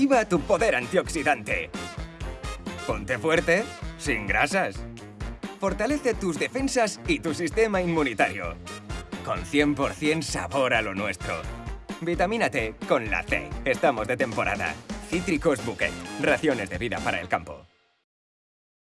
Activa tu poder antioxidante. Ponte fuerte, sin grasas. Fortalece tus defensas y tu sistema inmunitario. Con 100% sabor a lo nuestro. Vitamínate con la C. Estamos de temporada. Cítricos Bouquet. Raciones de vida para el campo.